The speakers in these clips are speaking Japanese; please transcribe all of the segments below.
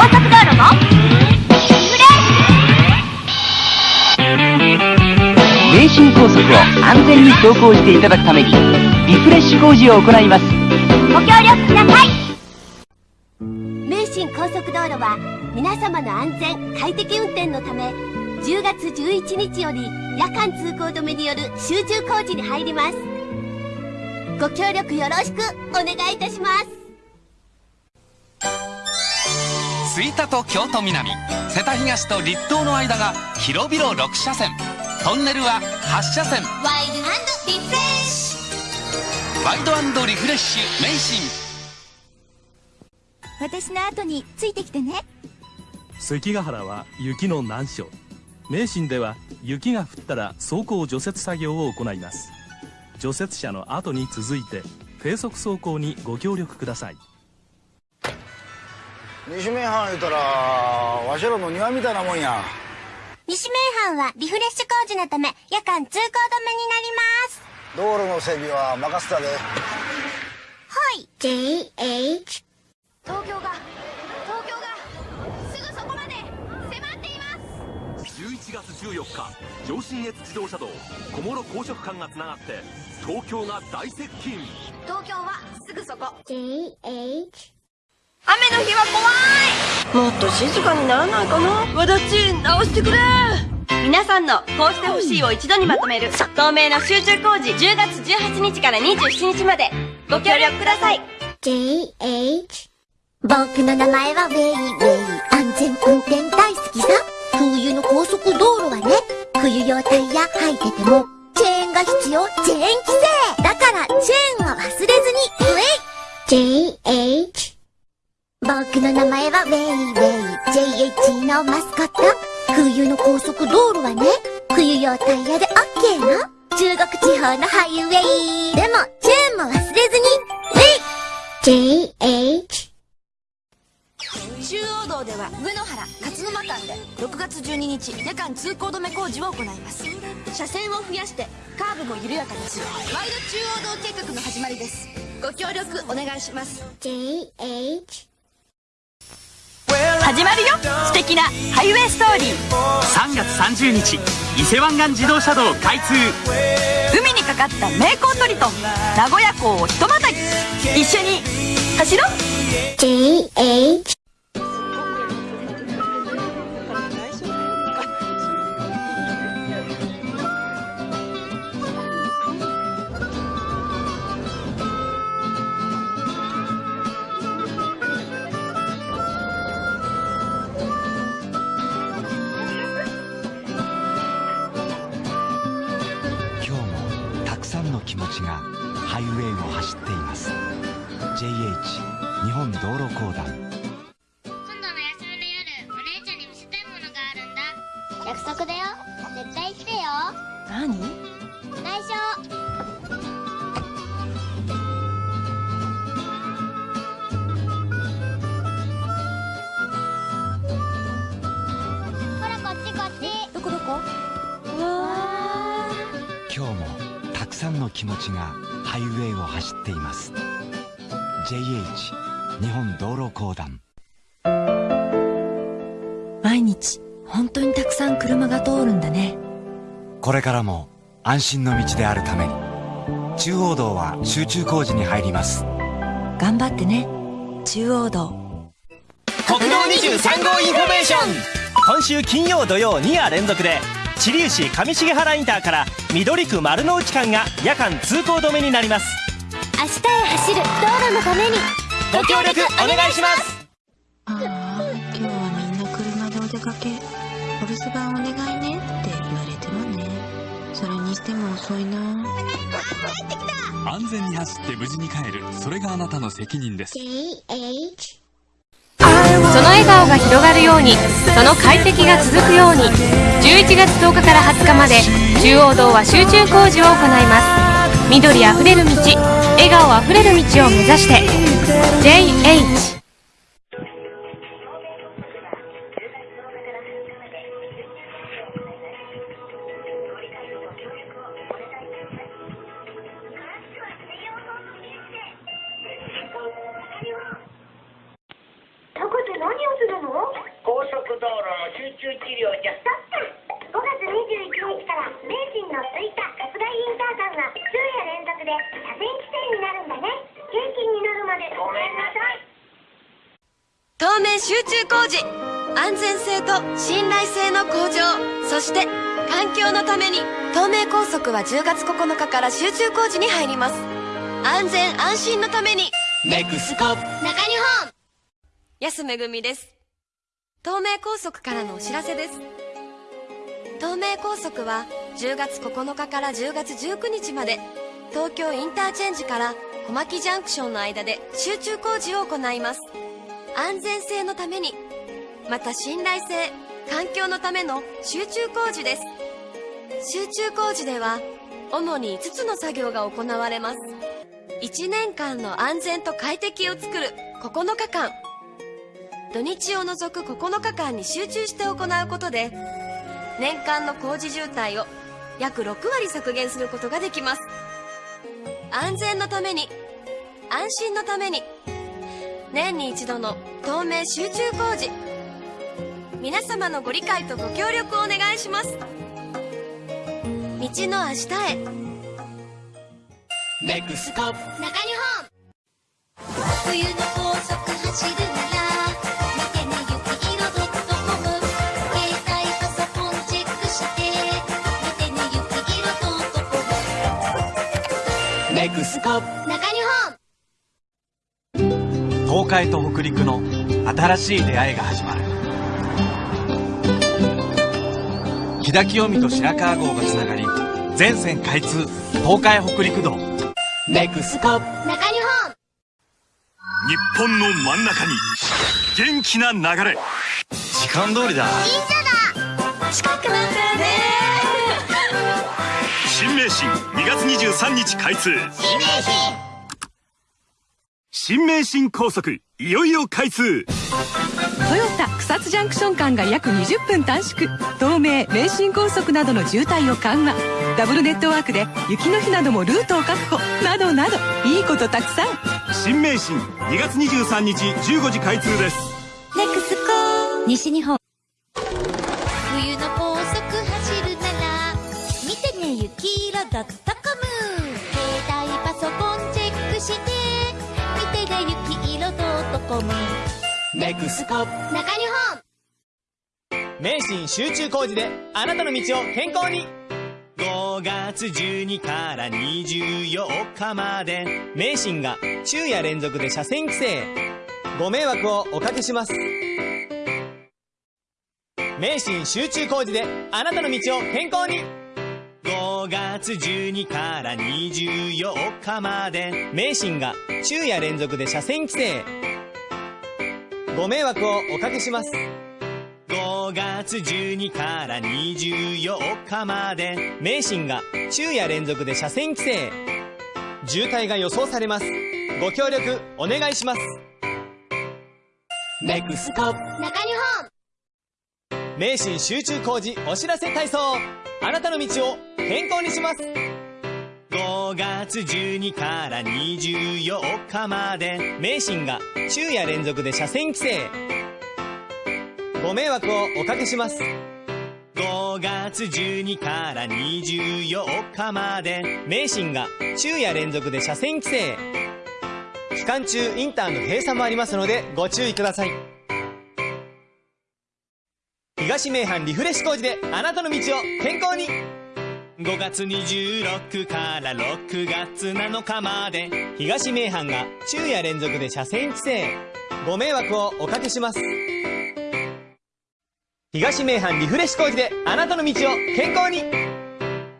高速道路も。名神高速を安全に走行していただくためにリフレッシュ工事を行います。ご協力ください。名神高速道路は皆様の安全快適運転のため10月11日より夜間通行止めによる集中工事に入ります。ご協力よろしくお願いいたします吹田と京都南。瀬田東と立東の間が広々6車線。トンネルは8車線。ワイドリフレッシワイドリフレッシュ名神私の後についてきてね。関ヶ原は雪の難所。名神では雪が降ったら走行除雪作業を行います。除雪車の後に続いて低速走行にご協力ください西名阪言うたらわしらの庭みたいなもんや。西名阪はリフレッシュ工事のため夜間通行止めになります。道路の整備は任せたで。はい。JH 東京が東京がすぐそこまで迫っています。11月14日上信越自動車道小諸高速間がつながって東京が大接近。東京はすぐそこ。JH 雨の日は怖い。もっと静かにならないかな。わだち直してくれ。皆さんのこうしてほしいを一度にまとめる。透明の集中工事。10月18日から27日まで。ご協力ください。JH 僕の名前はウェイウェイ。安全運転大好きさ。冬の高速道路はね。冬用タイヤ履いてても。チェーンが必要。チェーン規制。だからチェーンは忘れずに。ウェイ。JH 僕の名前はウェイウェイ JH のマスコット。冬の高速道路はね。冬用タイヤで OK の中国地方のハイウェイ。でもチェーンも忘れずに。ウェイ JH 中央道では上野原勝沼間で6月12日夜間通行止め工事を行います。車線を増やしてカーブも緩やかにす。るワイド中央道計画の始まりです。ご協力お願いします。JH 始まるよ。素敵なハイウェイストーリー。3月30日伊勢湾岸自動車道開通。海にかかった名工トリトン名古屋港をひとまたぎ。一緒に走ろう。JH 気持ちがハイウェイを走っています。JH 日本道路公団。安心の道であるために。中央道は集中工事に入ります。頑張ってね。中央道。国道23号インフォメーション。今週金曜土曜2夜連続で知立市上重原インターから緑区丸の内間が夜間通行止めになります。明日へ走る道路のために。ご協力お願いします。ああ今日はみんな車でお出かけても遅いな。安全に走って無事に帰る。それがあなたの責任です。JH その笑顔が広がるようにその快適が続くように11月10日から20日まで中央道は集中工事を行います。緑あふれる道笑顔あふれる道を目指して JH 名神の吹田春日井インター間が昼夜連続で車線規制になるんだね京浜に乗るまでごめんなさい透明集中工事安全性と信頼性の向上そして環境のために東名高速は10月9日から集中工事に入ります。安全安心のために。ネクスコ中日本。安めぐみです。東名高速からのお知らせです。東名高速は10月9日から10月19日まで東京インターチェンジから小牧ジャンクションの間で集中工事を行います。安全性のためにまた信頼性環境のための集中工事です。集中工事では主に5つの作業が行われます。1年間の安全と快適を作る9日間。土日を除く9日間に集中して行うことで年間の工事渋滞を約6割削減することができます。安全のために安心のために年に一度の透明集中工事。皆様のご理解とご協力をお願いします。道の明日へ。ネクスコ中日本。冬の高速走るならスコ中日本。東海と北陸の新しい出会いが始まる。木田清美と白川郷がつながり全線開通東海北陸道。ネクスコ中日本。日本の真ん中に元気な流れ。時間通りだ。近くなったよね新名神。2月23日開通。新名神新名神高速。いよいよ開通。トヨタ草津ジャンクション間が約20分短縮。東名名神高速などの渋滞を緩和。ダブルネットワークで雪の日などもルートを確保。などなど。いいことたくさん。新名神。2月23日15時開通です。ネクスコ西日本雪色 .com 携帯パソコンチェックして見てね雪色 .com ネクスコ。中日本。名神集中工事であなたの道を健康に。5月12から24日まで。名神が昼夜連続で車線規制。ご迷惑をおかけします。名神集中工事であなたの道を健康に5月12から24日まで名神が昼夜連続で車線規制。ご迷惑をおかけします。5月12から24日まで名神が昼夜連続で車線規制。渋滞が予想されます。ご協力お願いします。ネクスコ。中日本。名神集中工事お知らせ体操あなたの道を健康にします。5月12から24日まで名神が昼夜連続で車線規制。ご迷惑をおかけします。5月12から24日まで名神が昼夜連続で車線規制。期間中インターの閉鎖もありますのでご注意ください。東名阪リフレッシュ工事であなたの道を健康に。5月26から6月7日まで。東名阪が昼夜連続で車線規制。ご迷惑をおかけします。東名阪リフレッシュ工事であなたの道を健康に。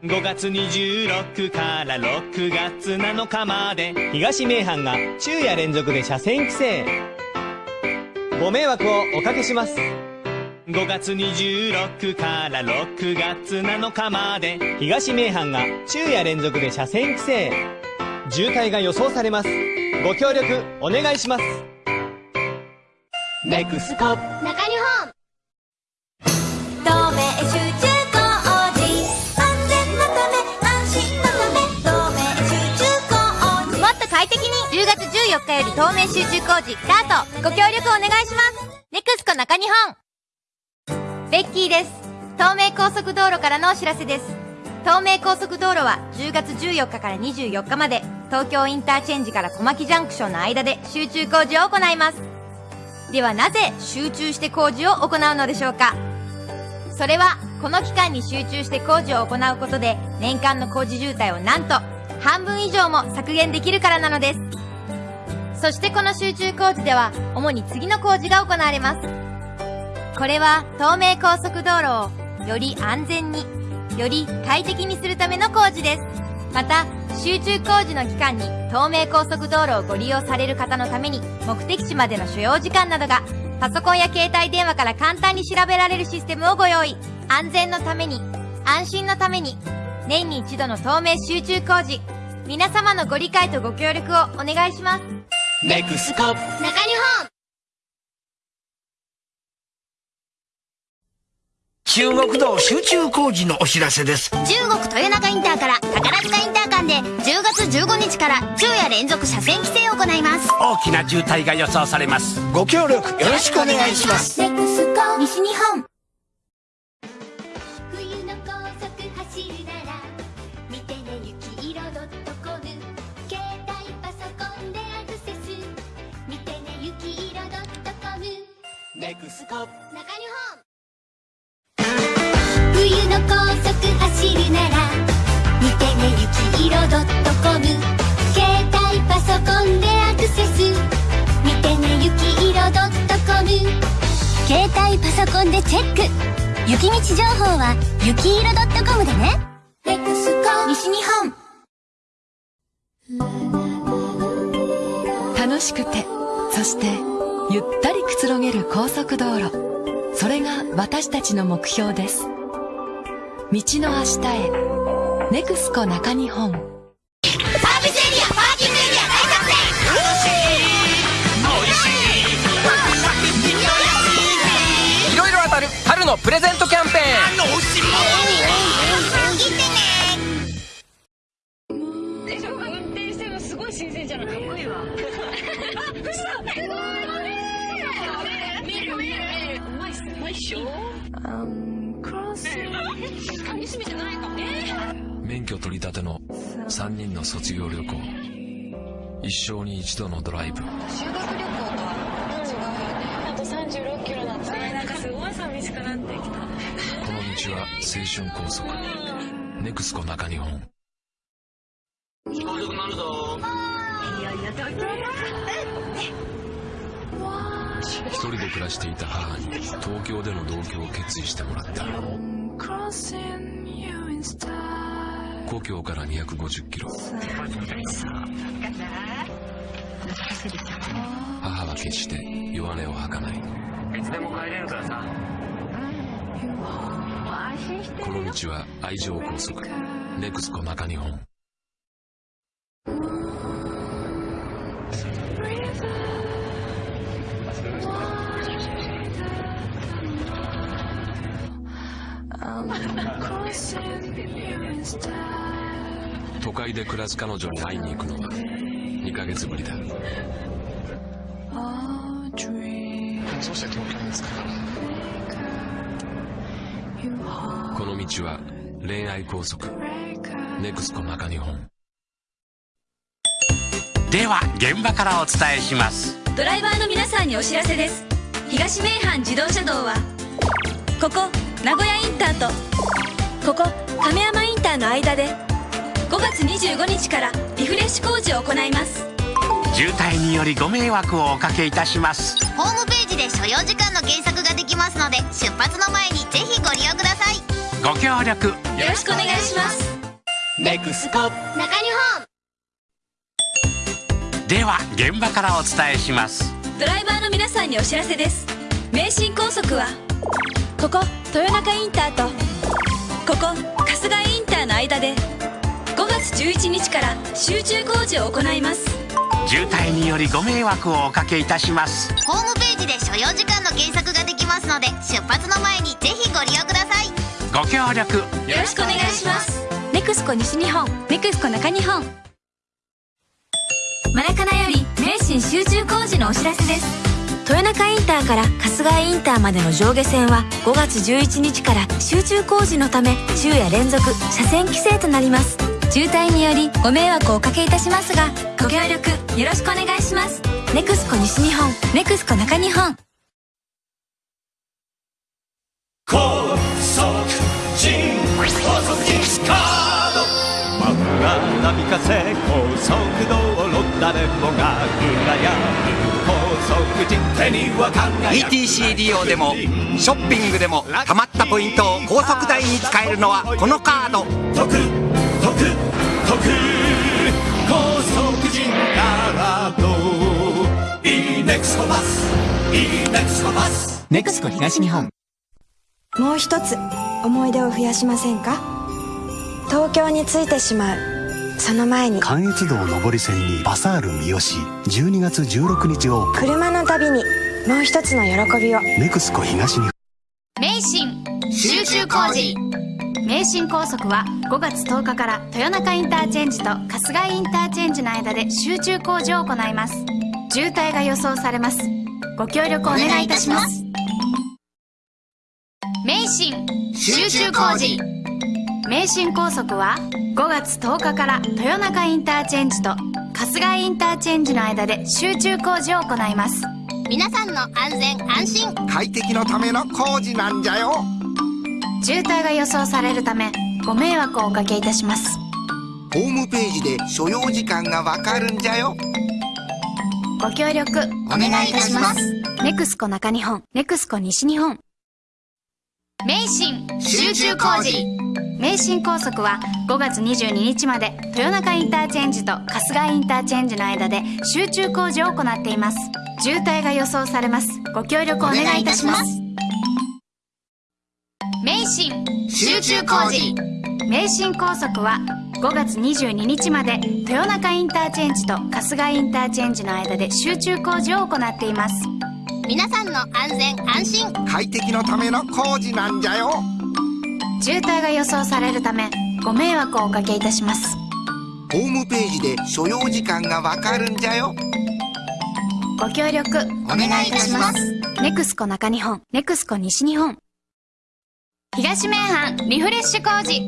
5月26から6月7日まで。東名阪が昼夜連続で車線規制。ご迷惑をおかけします。5月26から6月7日まで。東名阪が昼夜連続で車線規制。渋滞が予想されます。ご協力お願いします。ネクスコ。中日本。透明集中工事。安全のため安心のため。透明集中工事。もっと快適に。10月14日より透明集中工事スタート。ご協力お願いします。ネクスココ中日本ベッキーです。東名高速道路からのお知らせです。東名高速道路は10月14日から24日まで東京インターチェンジから小牧ジャンクションの間で集中工事を行います。ではなぜ集中して工事を行うのでしょうか。それはこの期間に集中して工事を行うことで年間の工事渋滞をなんと半分以上も削減できるからなのです。そしてこの集中工事では主に次の工事が行われます。これは東名高速道路をより安全により快適にするための工事です。また集中工事の期間に東名高速道路をご利用される方のために目的地までの所要時間などがパソコンや携帯電話から簡単に調べられるシステムをご用意。安全のために安心のために年に一度の東名集中工事。皆様のご理解とご協力をお願いします。ネクスコ中日本中国道集中工事のお知らせです。中国豊中インターから宝塚インター間で10月15日から昼夜連続車線規制を行います。大きな渋滞が予想されます。ご協力よろしくお願いします。ネクスコ西日本。冬の高速走るなら見てね雪色 .com 携帯パソコンでアクセス見てね雪色 .com ネクスコ。中日本高速走るなら見てね雪色 .com 携帯パソコンでアクセス。見てね雪色 .com 携帯パソコンでチェック。雪道情報は雪色 .com でね。ネクスコ西日本。楽しくてそしてゆったりくつろげる高速道路。それが私たちの目標です道の明日へ。ネクスコ中日本。サービスエリアパーキングエリア大作戦。楽しい。美味しい。い。ろい。ろ当たる春のプレゼント度のドライブ。修学旅行とは違うよね。あと36キロだったなんかすごい寂しくなってきたこの道は青春高速。ネクスコ中日本。遅くなるぞいやいや東京だ一人で暮らしていた母に東京での同居を決意してもらった。故郷から250キロ母は決して弱音を吐かない。いつでも帰れるからさ。この道は愛情高速ネクスコ中日本。都会で暮らす彼女に会いに行くのは2ヶ月ぶりだ。そして東京に着くからこの道は恋愛高速。ネクスコ中日本。では現場からお伝えします。ドライバーの皆さんにお知らせです。東名阪自動車道はここ名古屋インターとここ亀山インターの間で5月25日からリフレッシュ工事を行います。渋滞によりご迷惑をおかけいたします。ホームページで所要時間の検索ができますので出発の前にぜひご利用ください。ご協力よろしくお願いします。ネクスコ。中日本。では現場からお伝えします。ドライバーの皆さんにお知らせです。名神高速はここ豊中インターとここ春日インターの間で5月11日から集中工事を行います。渋滞によりご迷惑をおかけいたします。ホームページで所要時間の検索ができますので出発の前にぜひご利用ください。ご協力。よろしくお願いします。ネクスコ西日本。ネクスコ中日本。マラカナより名神集中工事のお知らせです。豊中インターから春日井インターまでの上下線は5月11日から集中工事のため昼夜連続車線規制となります渋滞によりご迷惑をおかけいたしますがご協力よろしくお願いします。ネクスコ西日本ネクスコ中日本。高速人高速人カード。真っ赤な三風高速道路誰もが羨む高速人手には輝く ETC 利用でもショッピングでも貯まったポイントを高速代に使えるのはこのカード得得得高速人カードいいネクスコパスいいネクスコパスネクスコ東日本もう一つ思い出を増やしませんか東京に着いてしまうその前に関越道上り線にバサール三好12月16日オープン車の旅にもう一つの喜びをネクスコ東日本名神集中工事。名神高速は5月10日から豊中インターチェンジと春日井インターチェンジの間で集中工事を行います。渋滞が予想されます。ご協力お願いいたします。名神集中工事。名神高速は5月10日から豊中インターチェンジと春日井インターチェンジの間で集中工事を行います。皆さんの安全安心。快適のための工事なんじゃよ。渋滞が予想されるためご迷惑をおかけいたします。ホームページで所要時間がわかるんじゃよ。ご協力お願いいたします。ネクスコ中日本ネクスコ西日本。名神集中工事名神高速は5月22日まで豊中インターチェンジと春日井インターチェンジの間で集中工事を行っています。渋滞が予想されます。ご協力お願いいたします。名神集中工事。名神高速は5月22日まで豊中インターチェンジと春日井インターチェンジの間で集中工事を行っています。皆さんの安全安心。快適のための工事なんじゃよ渋滞が予想されるためご迷惑をおかけいたします。ホームページで所要時間がわかるんじゃよ。ご協力お願いいたします。ネクスコ中日本ネクスコ西日本。東名阪リフレッシュ工事。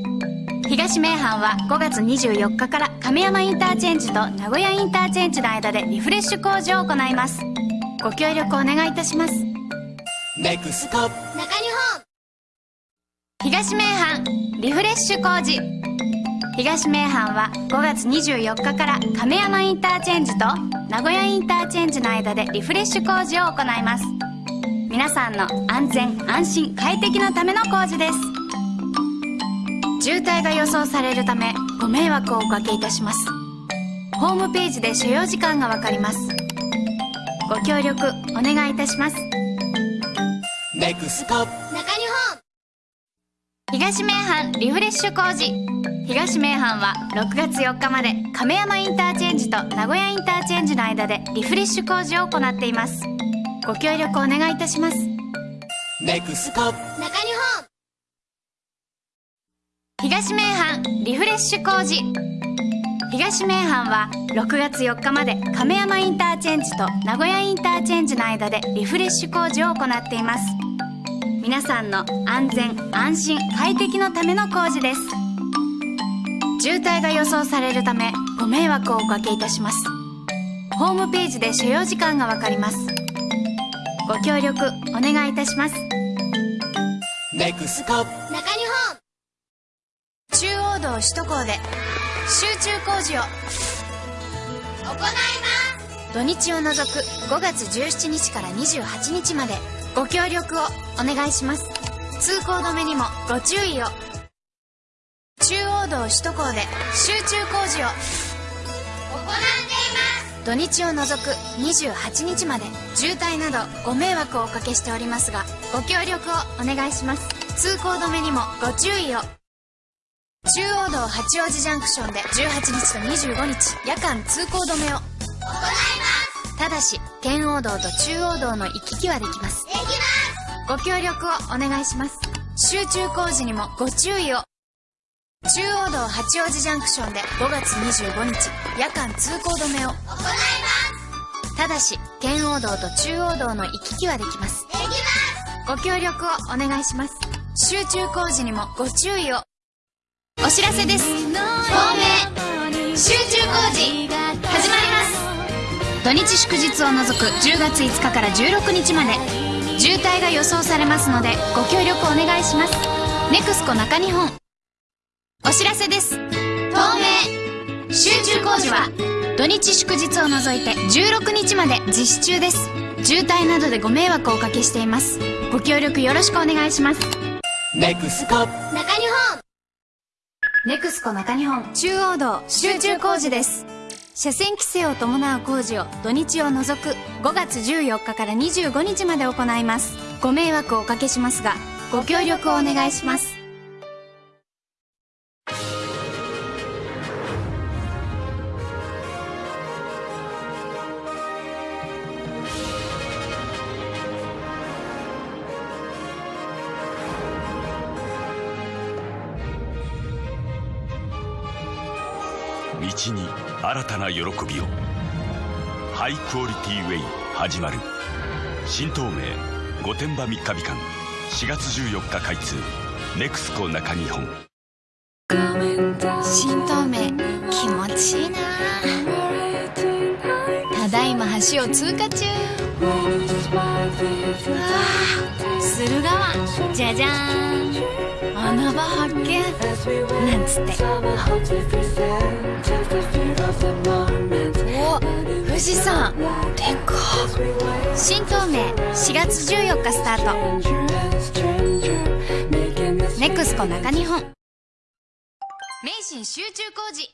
東名阪は5月24日から亀山インターチェンジと名古屋インターチェンジの間でリフレッシュ工事を行います。ご協力お願いいたします。ネクスコ中日本東名阪リフレッシュ工事。東名阪は5月24日から亀山インターチェンジと名古屋インターチェンジの間でリフレッシュ工事を行います。皆さんの安全安心快適のための工事です。渋滞が予想されるためご迷惑をおかけいたします。ホームページで所要時間がわかります。ご協力お願いいたします。ネクスコ中日本東名阪リフレッシュ工事。東名阪は6月4日まで亀山インターチェンジと名古屋インターチェンジの間でリフレッシュ工事を行っています。ご協力お願いいたします。ネクスコ。中日本。東名阪リフレッシュ工事。東名阪は6月4日まで亀山インターチェンジと名古屋インターチェンジの間でリフレッシュ工事を行っています皆さんの安全安心快適のための工事です。渋滞が予想されるためご迷惑をおかけいたします。ホームページで所要時間がわかります。ご協力お願いいたします。ネクスコ中日本。中央道首都高で集中工事を。行います。土日を除く5月17日から28日までご協力をお願いします。通行止めにもご注意を。中央道首都高で集中工事を行っています。土日を除く28日まで渋滞などご迷惑をおかけしておりますがご協力をお願いします。通行止めにもご注意を。中央道八王子ジャンクションで18日と25日夜間通行止めを。行いますただし圏央道と中央道の行き来はできます。できますご協力をお願いします。集中工事にもご注意を。中央道八王子ジャンクションで5月25日夜間通行止めを。行います。ただし圏央道と中央道の行き来はできます。できますご協力をお願いします。集中工事にもご注意を。お知らせです。透明。集中工事始まります土日祝日を除く10月5日から16日まで。渋滞が予想されますのでご協力お願いします。ネクスコ中日本。お知らせです。透明集中工事は土日祝日を除いて16日まで実施中です。渋滞などでご迷惑をおかけしています。ご協力よろしくお願いします。ネクスコ。中日本。ネクスコ中日本。中央道。集中工事です車線規制を伴う工事を土日を除く5月14日から25日まで行います。ご迷惑をおかけしますがご協力をお願いします。新たな喜びを。ハイクオリティウェイ始まる。新東名御殿場3日日間4月14日開通。ネクスコ中日本。新東名気持ちいいな。ただいま橋を通過中。うわ駿河湾。じゃじゃーん穴場発見なんつって。お富士山でか新東名4月14日スタート。ネクスコ中日本名神集中工事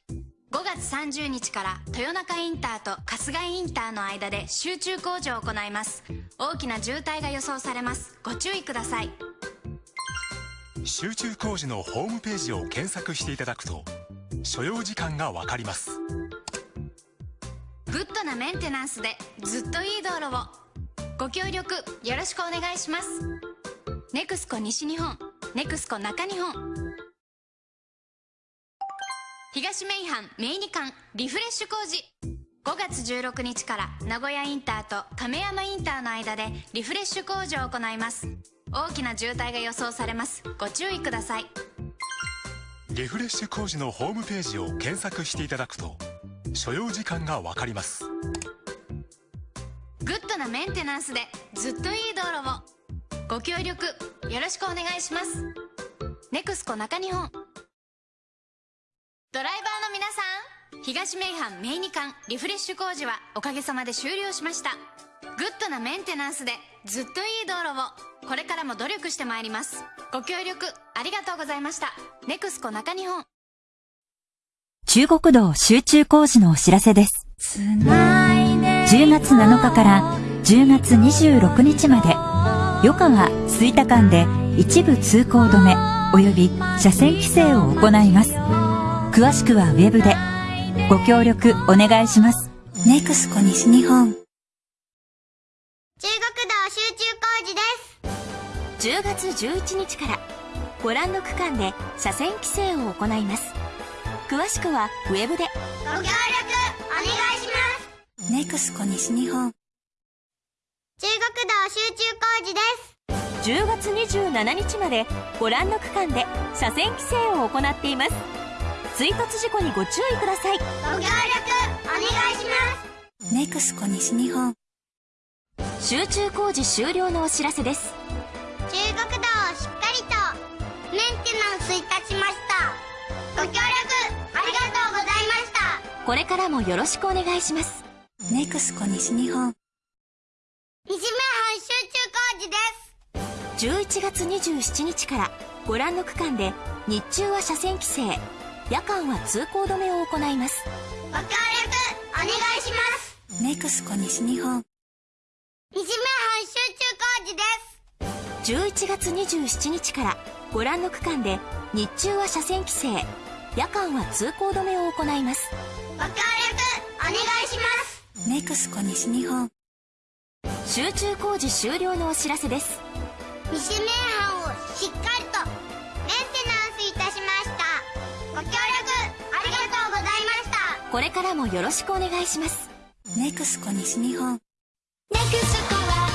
5月30日から豊中インターと春日井インターの間で集中工事を行います。大きな渋滞が予想されます。ご注意ください。集中工事のホームページを検索していただくと所要時間がわかります。グッドなメンテナンスでずっといい道路を。ご協力よろしくお願いします。ネクスコ西日本。ネクスコ中日本。東名阪名二間リフレッシュ工事。5月16日から名古屋インターと亀山インターの間でリフレッシュ工事を行います。大きな渋滞が予想されます。ご注意ください。リフレッシュ工事のホームページを検索していただくと所要時間がわかります。グッドなメンテナンスでずっといい道路を。ご協力よろしくお願いします。ネクスコ中日本。ドライバーの皆さん。東名阪名二間リフレッシュ工事はおかげさまで終了しました。グッドなメンテナンスでずっといい道路をこれからも努力してまいりますご協力ありがとうございましたネクスコ中日本中国道集中工事のお知らせです。10月7日から10月26日まで、余川吹田間で一部通行止め及び車線規制を行います。詳しくはウェブでご協力お願いします。ネクスコ西日本。10月11日からご覧の区間で車線規制を行います詳しくはウェブでご協力お願いします。ネクスコ西日本。中国道集中工事です。10月27日までご覧の区間で車線規制を行っています追突事故にご注意くださいご協力お願いします。ネクスコ西日本。集中工事終了のお知らせです中国道をしっかりとメンテナンスいたしました。ご協力ありがとうございました。これからもよろしくお願いしますネクスコ西日本。西名阪集中工事です。11月27日からご覧の区間で日中は車線規制夜間は通行止めを行いますご協力お願いします。ネクスコ西日本。西名阪集中工事です。11月27日からご覧の区間で日中は車線規制夜間は通行止めを行いますご協力お願いします。ネクスコ西日本。集中工事終了のお知らせです西名阪をしっかりとメンテナンスいたしました。ご協力ありがとうございました。これからもよろしくお願いしますネクスコ西日本ネクスコは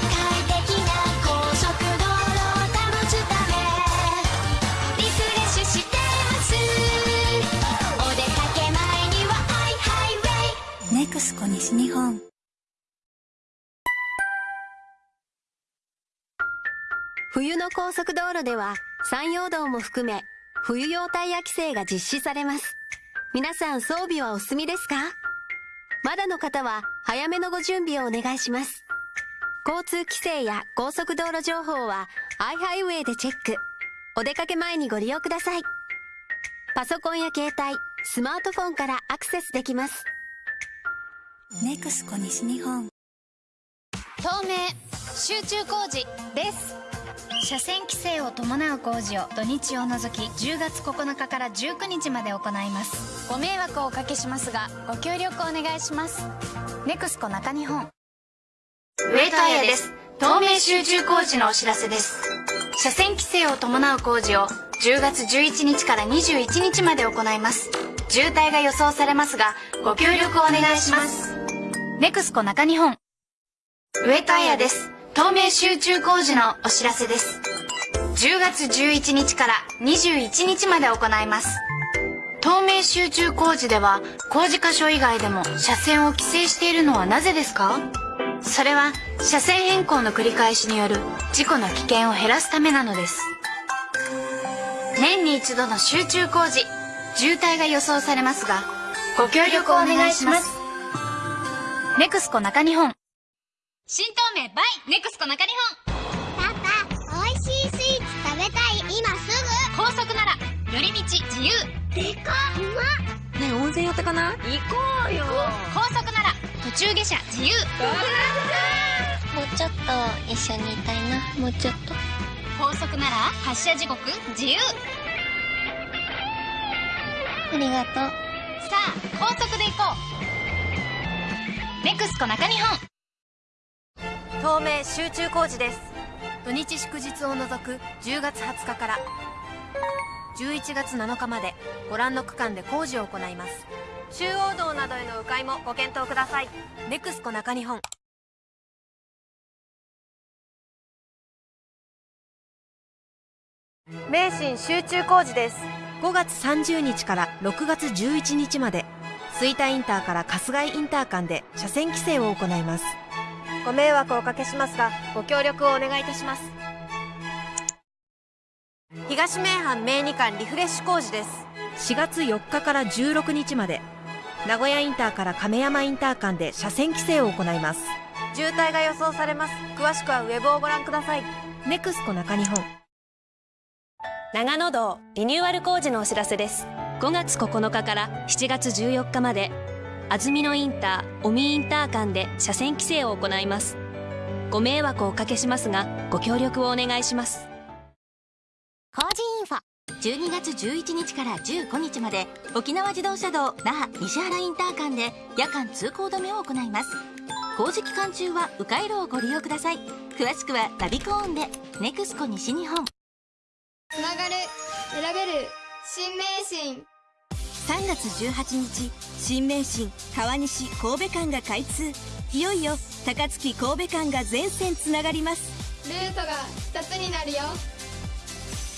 ウェイネクスコ西日本。冬の高速道路では山陽道も含め冬用タイヤ規制が実施されます。皆さん装備はお済みですか？まだの方は早めのご準備をお願いします。交通規制や高速道路情報は iHighway でチェック。お出かけ前にご利用ください。パソコンや携帯スマートフォンからアクセスできます。ネクスコ西日本。透明集中工事です。車線規制を伴う工事を土日を除き10月9日から19日まで行います。ご迷惑をおかけしますがご協力お願いします。ネクスコ中日本。ウェイトアイアです。透明集中工事のお知らせです。車線規制を伴う工事を10月11日から21日まで行います。渋滞が予想されますがご協力をお願いしますネクスコ中日本。ウェイトアイアです。透明集中工事のお知らせです。10月11日から21日まで行います。透明集中工事では工事箇所以外でも車線を規制しているのはなぜですか？それは車線変更の繰り返しによる事故の危険を減らすためなのです。年に一度の集中工事渋滞が予想されますがご協力をお願いします。ネクスコ中日本。新透明バイネクスコ中日本。パパ美味しいスイーツ食べたい今すぐ。高速なら寄り道自由。でかうまねえ温泉寄ってかない？行こうよ。高速なら途中下車自由。もうちょっと一緒にいたいな。もうちょっと。高速なら発車時刻自由。ありがとう。さあ高速で行こうネクスコ中日本。透明集中工事です。土日祝日を除く10月20日から。11月7日までご覧の区間で工事を行います。中央道などへの迂回もご検討ください。ネクスコ中日本。名神集中工事です。5月30日から6月11日まで吹田インターから春日井インター間で車線規制を行います。ご迷惑をおかけしますがご協力をお願いいたします。東名阪名二間リフレッシュ工事です。4月4日から16日まで名古屋インターから亀山インター間で車線規制を行います。渋滞が予想されます。詳しくはウェブをご覧ください。ネクスコ中日本。長野道リニューアル工事のお知らせです5月9日から7月14日まで安曇野インター尾身インター間で車線規制を行います。ご迷惑をおかけしますがご協力をお願いします。工事インフォ。12月11日から15日まで沖縄自動車道那覇西原インター間で夜間通行止めを行います。工事期間中は迂回路をご利用ください。詳しくはナビコーンでネクスコ西日本。つながる選べる新名神3月18日新名神川西神戸間が開通。いよいよ高槻神戸間が全線つながります。ルートが2つになるよ。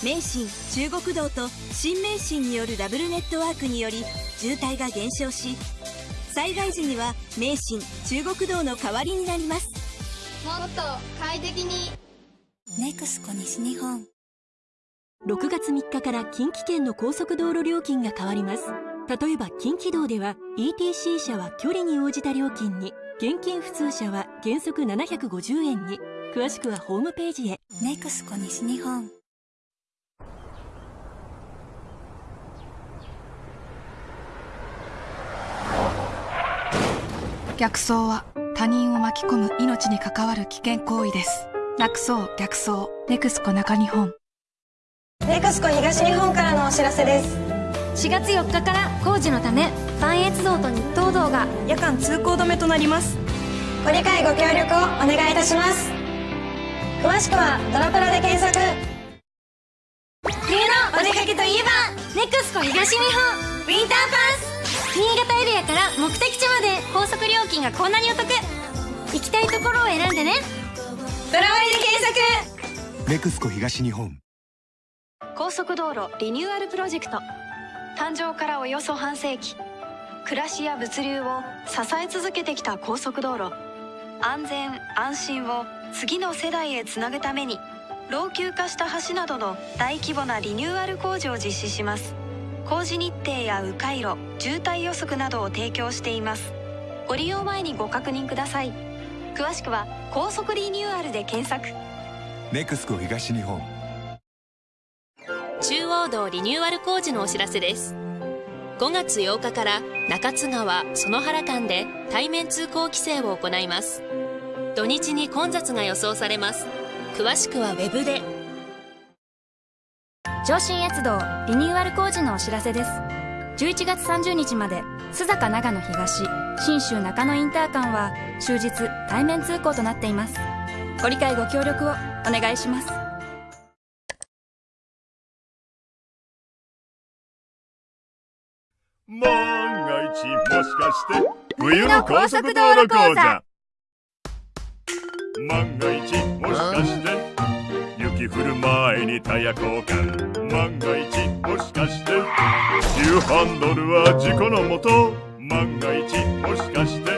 名神中国道と新名神によるダブルネットワークにより渋滞が減少し災害時には名神中国道の代わりになります。もっと快適に。ネクスコ西日本6月3日から近畿圏の高速道路料金が変わります。例えば近畿道では ETC 車は距離に応じた料金に現金普通車は原則750円に。詳しくはホームページへ。ネクスコ西日本。逆走は他人を巻き込む命に関わる危険行為です。なくそう逆走。ネクスコ中日本ネクスコ東日本からのお知らせです。4月4日から工事のため磐越道と日東道が夜間通行止めとなります。ご理解ご協力をお願いいたします。詳しくはドラプラで検索。冬のお出かけといえばネクスコ東日本ウィンターパンツ新潟エリアから目的地まで高速料金がこんなにお得。行きたいところを選んでね。ドラ割で検索。ネクスコ東日本高速道路リニューアルプロジェクト。誕生からおよそ半世紀。暮らしや物流を支え続けてきた高速道路。安全安心を次の世代へつなぐために老朽化した橋などの大規模なリニューアル工事を実施します。工事日程や迂回路渋滞予測などを提供しています。ご利用前にご確認ください。詳しくは「高速リニューアル」で検索。ネクスコ東日本。中央道リニューアル工事のお知らせです。5月8日から中津川園原間で対面通行規制を行います。土日に混雑が予想されます。詳しくはウェブで。上信越道リニューアル工事のお知らせです。11月30日まで須坂長野東信州中野インター間は終日対面通行となっています。ご理解ご協力をお願いします。万が一もしかして冬の高速道路講座。万が一もしかして雪降る前にタイヤ交換。万が一もしかして急ハンドルは事故のもと。万が一もしかして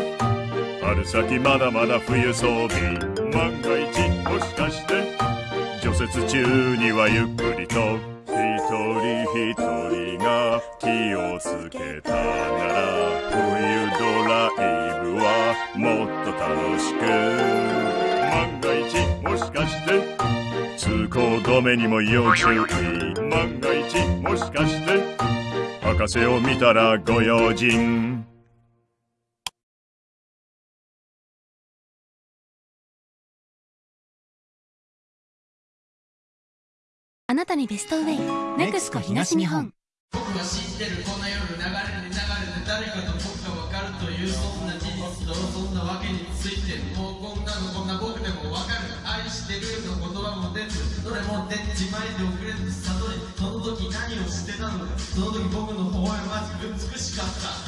春先まだまだ冬装備。万が一もしかして除雪中にはゆっくりと。一人一人気をつけたなら冬ドライブはもっと楽しく万が一もしかして通行止めにも要注意万が一もしかして博士を見たらご用心あなたにベストウェイ。ネクスコ東日本。僕は知ってるこの夜流れに流れて誰かと僕が分かるというそんな事実とそんなわけについてもうこんなのこんな僕でも分かる愛してるの言葉も出ずどれも出ちまいで遅れず悟りその時何をしてたのかその時僕の微笑ましく美しかった。